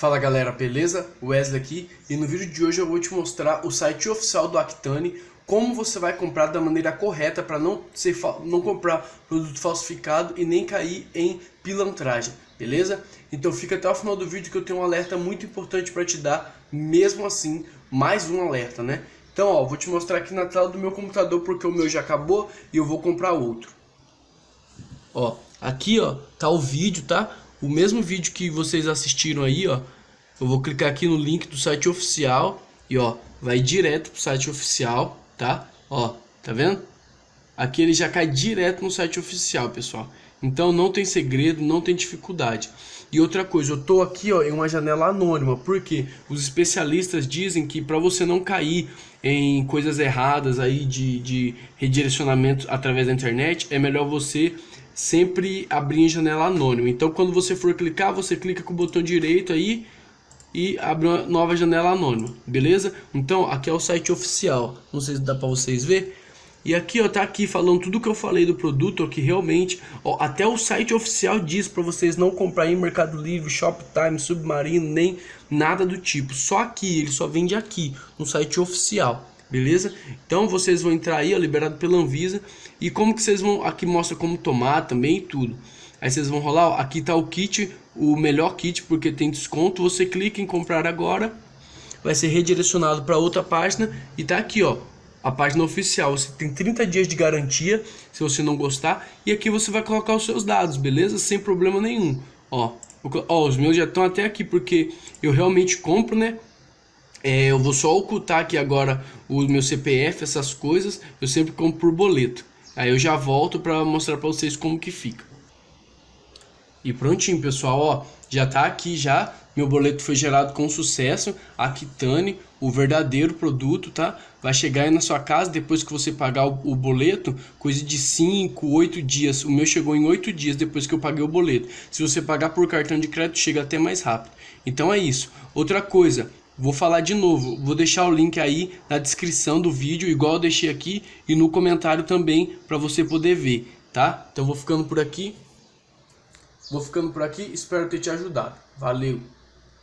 Fala galera, beleza? Wesley aqui e no vídeo de hoje eu vou te mostrar o site oficial do Actane como você vai comprar da maneira correta para não, não comprar produto falsificado e nem cair em pilantragem, beleza? Então fica até o final do vídeo que eu tenho um alerta muito importante para te dar, mesmo assim, mais um alerta, né? Então ó, vou te mostrar aqui na tela do meu computador porque o meu já acabou e eu vou comprar outro. Ó, aqui ó, tá o vídeo, tá? O mesmo vídeo que vocês assistiram aí, ó, eu vou clicar aqui no link do site oficial e ó, vai direto pro site oficial, tá? Ó, tá vendo? Aqui ele já cai direto no site oficial, pessoal. Então não tem segredo, não tem dificuldade. E outra coisa, eu tô aqui ó, em uma janela anônima, porque os especialistas dizem que para você não cair em coisas erradas aí de, de redirecionamento através da internet, é melhor você sempre abrir em janela anônima. Então quando você for clicar, você clica com o botão direito aí e abre uma nova janela anônima, beleza? Então aqui é o site oficial, não sei se dá para vocês ver. E aqui ó, tá aqui falando tudo que eu falei do produto, que realmente, ó, até o site oficial diz para vocês não comprar em Mercado Livre, Shoptime, Submarino, nem nada do tipo. Só aqui, ele só vende aqui, no site oficial beleza? Então vocês vão entrar aí, ó, liberado pela Anvisa, e como que vocês vão, aqui mostra como tomar também e tudo. Aí vocês vão rolar, ó, aqui tá o kit, o melhor kit porque tem desconto, você clica em comprar agora, vai ser redirecionado para outra página e tá aqui, ó, a página oficial. Você tem 30 dias de garantia, se você não gostar, e aqui você vai colocar os seus dados, beleza? Sem problema nenhum. Ó, ó os meus já estão até aqui porque eu realmente compro, né? É, eu vou só ocultar aqui agora o meu CPF, essas coisas, eu sempre compro por boleto. Aí eu já volto para mostrar para vocês como que fica. E prontinho, pessoal, ó, já tá aqui já, meu boleto foi gerado com sucesso, a Kitane, o verdadeiro produto, tá? Vai chegar aí na sua casa depois que você pagar o, o boleto, coisa de 5, 8 dias. O meu chegou em 8 dias depois que eu paguei o boleto. Se você pagar por cartão de crédito, chega até mais rápido. Então é isso. Outra coisa, Vou falar de novo, vou deixar o link aí na descrição do vídeo, igual eu deixei aqui, e no comentário também, para você poder ver, tá? Então vou ficando por aqui. Vou ficando por aqui, espero ter te ajudado. Valeu!